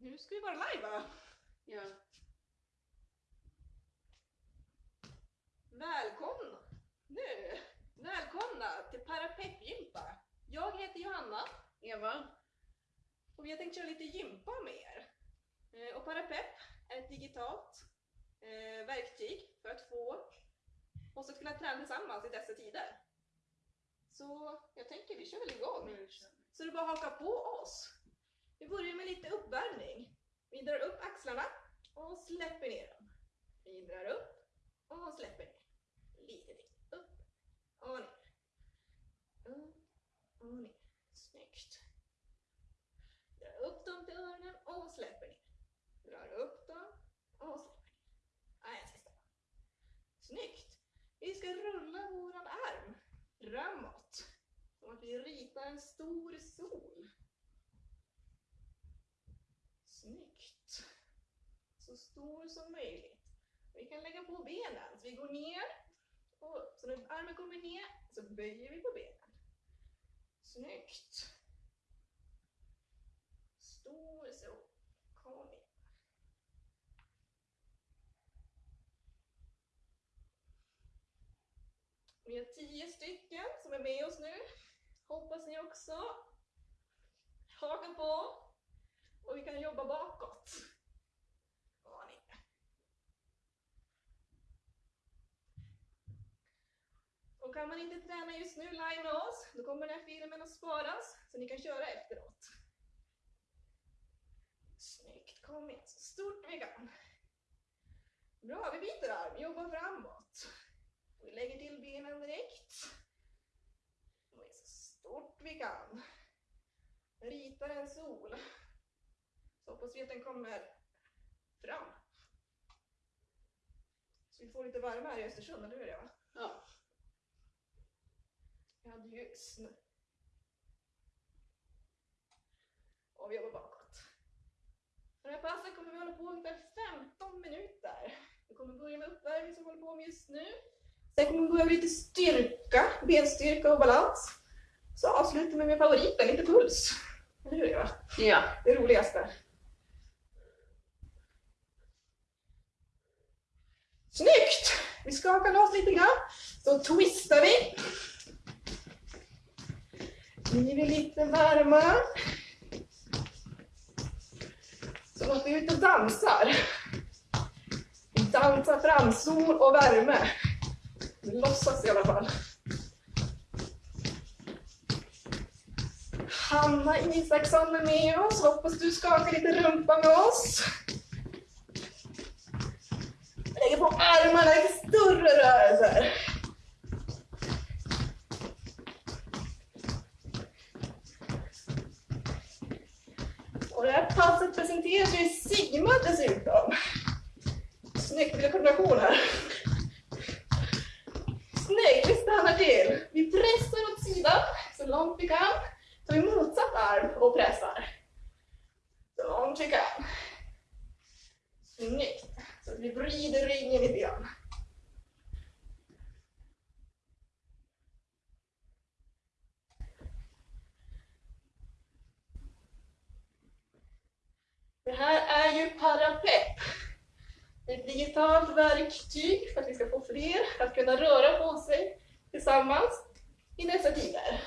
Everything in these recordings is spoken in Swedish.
Nu ska vi vara live va? Ja. Välkomna! Nu! Välkomna till Parapepp-gympa! Jag heter Johanna Eva? och vi har tänkt köra lite gympa med er. Eh, Och Parapepp är ett digitalt eh, verktyg för att få oss att kunna träna tillsammans i dessa tider. Så jag tänker vi kör väl igång. Så du bara haka på oss. Vi börjar med lite uppvärmning. Vi drar upp axlarna och släpper ner dem. Vi drar upp och släpper ner. Lite till. Upp och ner. Upp och ner. Snyggt. Dra upp dem till öronen och släpper ner. Drar upp dem och släpper ner. Nej, en sista. Snyggt. Vi ska rulla våran arm framåt. Som att vi ritar en stor sol. Snyggt. Så stor som möjligt. Vi kan lägga på benen. Så vi går ner och upp. Så när armen kommer ner så böjer vi på benen. Snyggt. Stor så, Kom igen. Vi har tio stycken som är med oss nu. Hoppas ni också hakar på och vi kan jobba bak Och ner. Och kan man inte träna just nu live med oss, då kommer den här filmen att sparas så ni kan köra efteråt. Snyggt, kom igen, så stort vi kan. Bra, vi byter arm, jobbar framåt. Vi lägger till benen direkt. Och så stort vi kan. Ritar en sol. Så hoppas vi att den kommer fram. Så vi får lite värme här i Östersund, eller hur Eva? Ja. Hade ju snö. Och vi jobbar bakåt. Den här passen kommer vi hålla på ungefär 15 minuter. Vi kommer börja med uppvärmning som vi håller på med just nu. Sen kommer vi börja med lite styrka, benstyrka och balans. Så avslutar vi med favoriten, lite puls. Eller hur Eva? Ja. Det roligaste. Snyggt! Vi skakar loss lite grann. Så twistar vi. Blir vi lite varma. Så att vi är ute och dansar. Vi dansar fram sol och värme. Vi låtsas i alla fall. Hanna Isaksson är med oss. Hoppas du skakar lite rumpa med oss. Lägger på armarna, i större rörelser. Presenteras ju i Sigma dessutom. Snyggt, lite koordination här. Snyggt, vi stannar till. Vi pressar åt sidan så långt vi kan. Tar vi motsatt arm och pressar. Så långt vi kan. Snyggt. Så vi vrider ryggen lite grann. Det här är ju Parapepp. Ett digitalt verktyg för att vi ska få fler att kunna röra på sig tillsammans i dessa tider.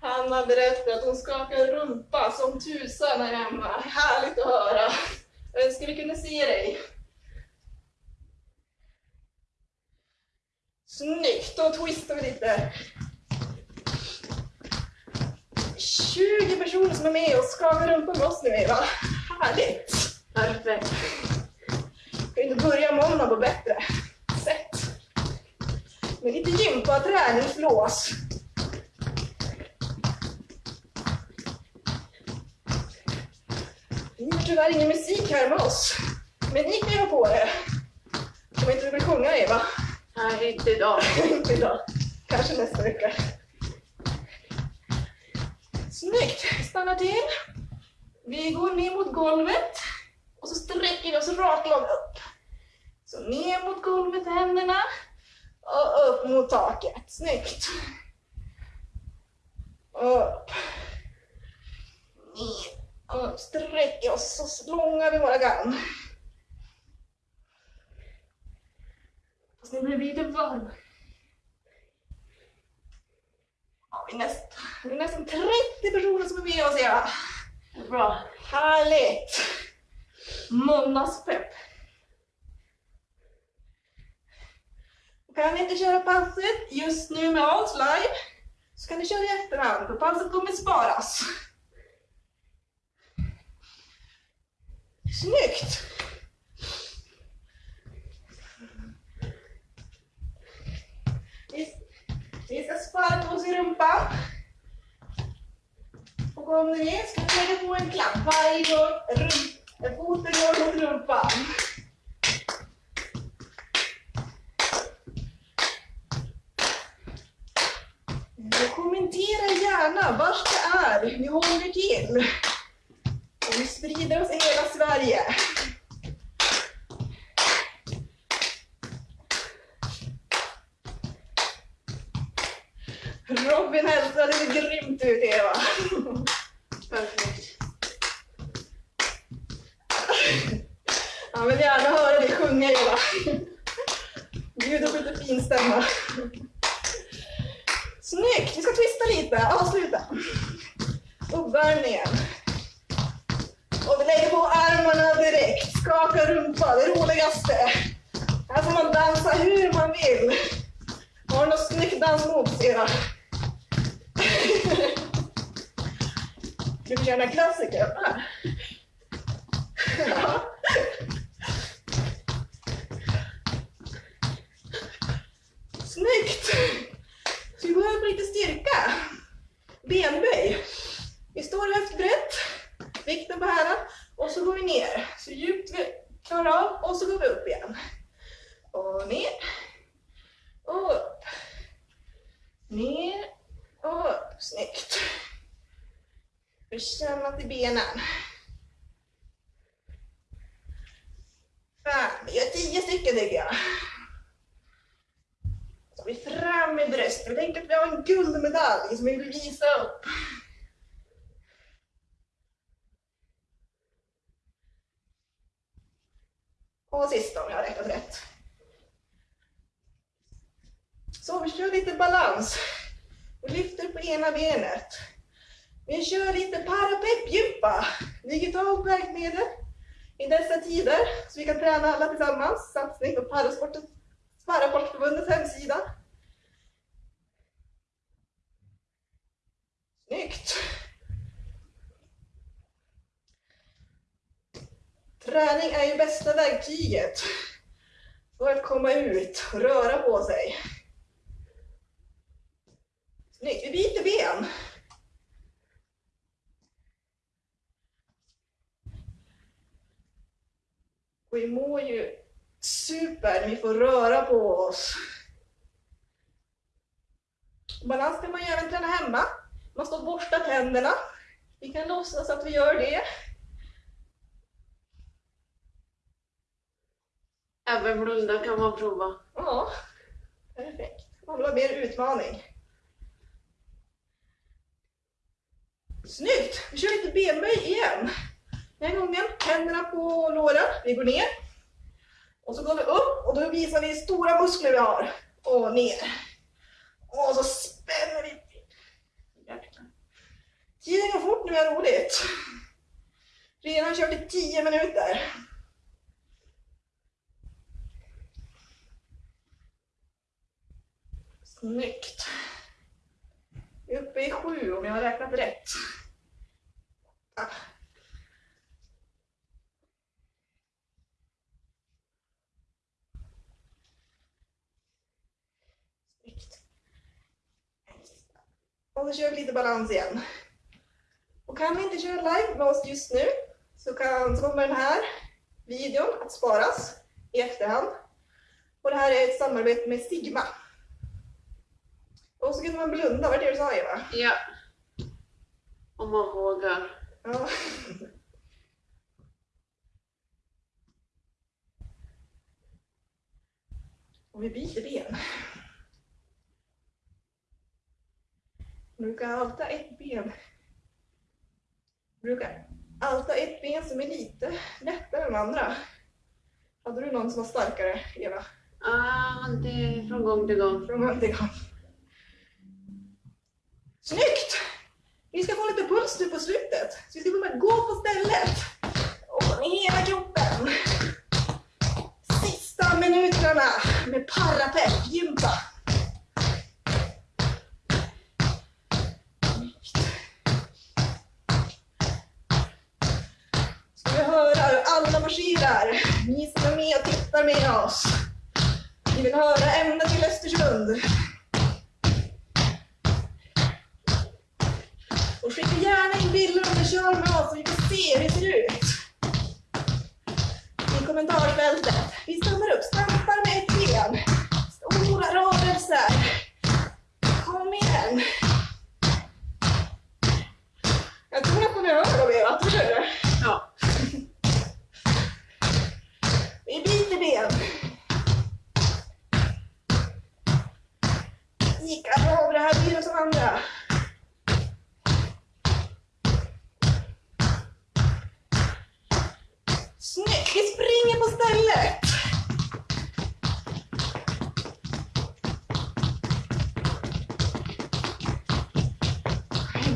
Hanna berättar att hon skakar rumpa som tusan här hemma. Härligt att höra. Jag önskar vi kunde se dig. Snyggt, då twistar vi lite. 20 personer som är med och skakar rumpa med oss nu Eva. Härligt! Perfekt. Ska inte börja måndag på bättre sätt? Med lite gympa, träningslås. Vi har tyvärr ingen musik här med oss. Men ni kan ju ha på er. Om inte du vill sjunga Eva. Nej, inte idag. inte idag. Kanske nästa vecka. Snyggt! Vi stannar till. Vi går ner mot golvet och så sträcker vi oss raklång upp. Så ner mot golvet händerna och upp mot taket. Snyggt. Upp. Ner. Och sträcker oss så långa vi bara kan. Nu blir lite varm. Ja, vi, är nästan, vi är nästan 30 personer som är med oss Eva. Bra. Härligt! Måndagspepp. Kan ni inte köra passet just nu med oss live så kan ni köra i efterhand för passet kommer sparas. Snyggt! Vi, vi ska sparka oss i rumpan. Och om ni är ska ni lägga på en klapp varje gång rump- foten går mot rumpan. Kommentera gärna vart det är ni håller till. Något snyggt dansmoves Eva? Vi klassiker? Snyggt! Så vi behöver lite styrka. Benböj. Vi står höftbrett, vikten på hälen och så går vi ner så djupt vi klarar av och så går vi upp igen. Och ner och upp. Ner och upp. Snyggt. Känna till benen. Fem. Vi gör tio stycken tycker jag. Så vi fram med bröstet. Vi tänker att vi har en guldmedalj som vi vill visa upp. Och sista om jag har räknat rätt. Så vi kör lite balans. Vi lyfter på ena benet. Vi kör lite parapeppgympa. Digitalt verkmedel i dessa tider. Så vi kan träna alla tillsammans. Satsning på Parasportförbundets hemsida. Snyggt! Träning är ju bästa verktyget för att komma ut och röra på sig. Snyggt, vi byter ben. Vi mår ju super vi får röra på oss. Balans kan man ju även träna hemma. Man står och borstar tänderna. Vi kan låtsas att vi gör det. Även blunda kan man prova. Ja, perfekt. Man vill ha mer utmaning. Snyggt! Vi kör lite benböj igen. Den här gången händerna på låren. Vi går ner. Och så går vi upp och då visar vi stora muskler vi har. Och ner. Och så spänner vi. Tiden går fort nu, vi har roligt. Redan kört i 10 minuter. Snyggt. Vi är uppe i sju om jag har räknat rätt. Snyggt. Och så kör vi lite balans igen. Och kan vi inte köra live med oss just nu så, kan, så kommer den här videon att sparas i efterhand. Och det här är ett samarbete med Sigma. Och så kan man blunda, var det det du sa Eva? Ja. Om man vågar. Ja. Och vi byter ben. Brukar alltid ha ett ben. Brukar alltid ha ett ben som är lite lättare än andra. Hade du någon som var starkare, Eva? Ah, det är från gång till gång. Från gång till gång. Snyggt! Vi ska få lite puls nu på slutet. Så vi ska börja gå på stället. Och med hela kroppen. Sista minuterna med parapepp-gympa. Ska vi höra hur alla marscherar. Ni som är med och tittar med oss. Vi vill höra ända till Östersund. Kör med oss och vi får se hur det ser ut. I kommentarsfältet. Vi stannar upp, stampar med ett Vi springer på stället.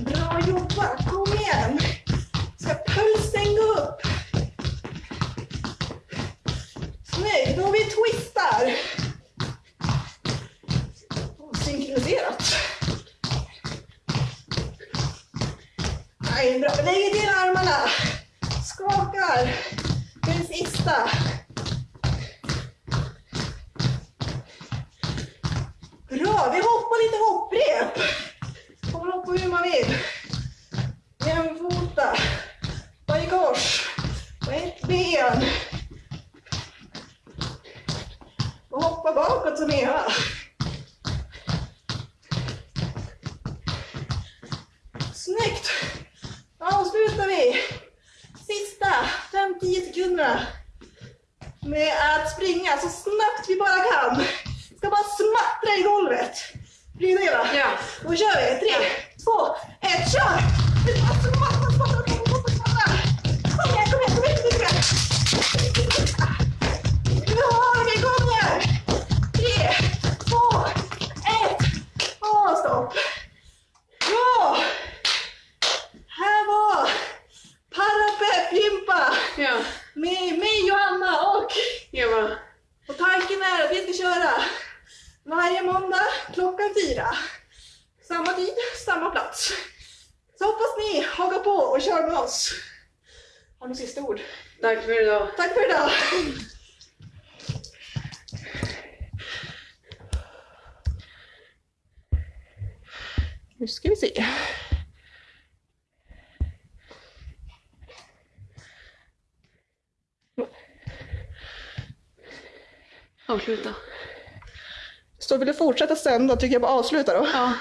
Bra jobbat! Kom igen! Ska pulsen gå upp? Snyggt! Då har vi twistar. Oh, synkroniserat. Nej, bra. Lägger till armarna. Skakar nästa. Bra, vi hoppar lite hopprep. Får man hoppa hur man vill. Jämfota. Bara i kors. På ett ben. Och hoppa bakåt som Eva. Snyggt! Avslutar vi sista 5-10 sekunderna med att springa så snabbt vi bara kan. Ska bara smattra i golvet. Blir du Eva? Ja. Då kör vi! Tre, två, ett, kör! Ord? Tack för idag. Tack för idag! Nu ska vi se. Avsluta. Så vill du fortsätta sända tycker jag bara avsluta då. Ja.